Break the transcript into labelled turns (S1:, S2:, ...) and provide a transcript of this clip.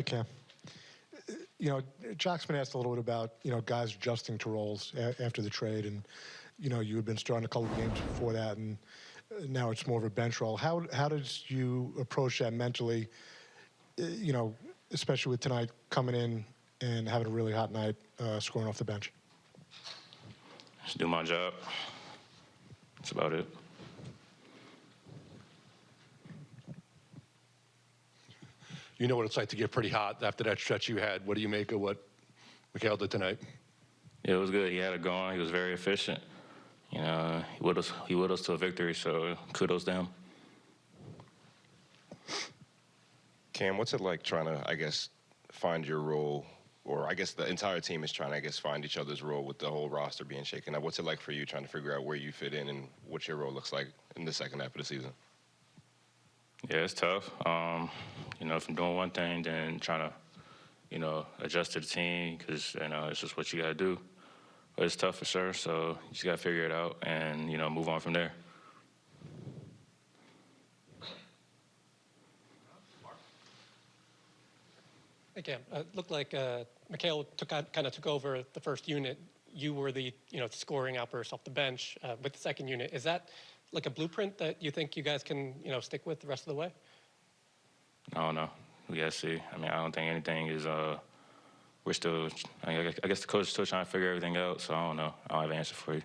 S1: Cam. You know, Jacque's been asked a little bit about, you know, guys adjusting to roles after the trade, and, you know, you had been starting a couple of games before that, and uh, now it's more of a bench role. How, how did you approach that mentally, uh, you know, especially with tonight coming in and having a really hot night, uh, scoring off the bench?
S2: Just do my job. That's about it.
S3: You know what it's like to get pretty hot after that stretch you had. What do you make of what Mikal did tonight?
S2: Yeah, it was good. He had it going. He was very efficient. You know, he willed us, he willed us to a victory, so kudos to him.
S4: Cam, what's it like trying to, I guess, find your role, or I guess the entire team is trying to, I guess, find each other's role with the whole roster being shaken up. What's it like for you trying to figure out where you fit in and what your role looks like in the second half of the season?
S2: Yeah, it's tough. Um, you know, from doing one thing, then trying to, you know, adjust to the team because you know it's just what you got to do. But it's tough for sure. So you just got to figure it out and you know move on from there.
S5: Again, uh, it looked like uh, Mikal took kind of took over the first unit. You were the you know scoring outburst off the bench uh, with the second unit. Is that like a blueprint that you think you guys can you know stick with the rest of the way?
S2: I don't know. We got to see. I mean, I don't think anything is. Uh, we're still. I guess the coach is still trying to figure everything out. So I don't know. I don't have an answer for you.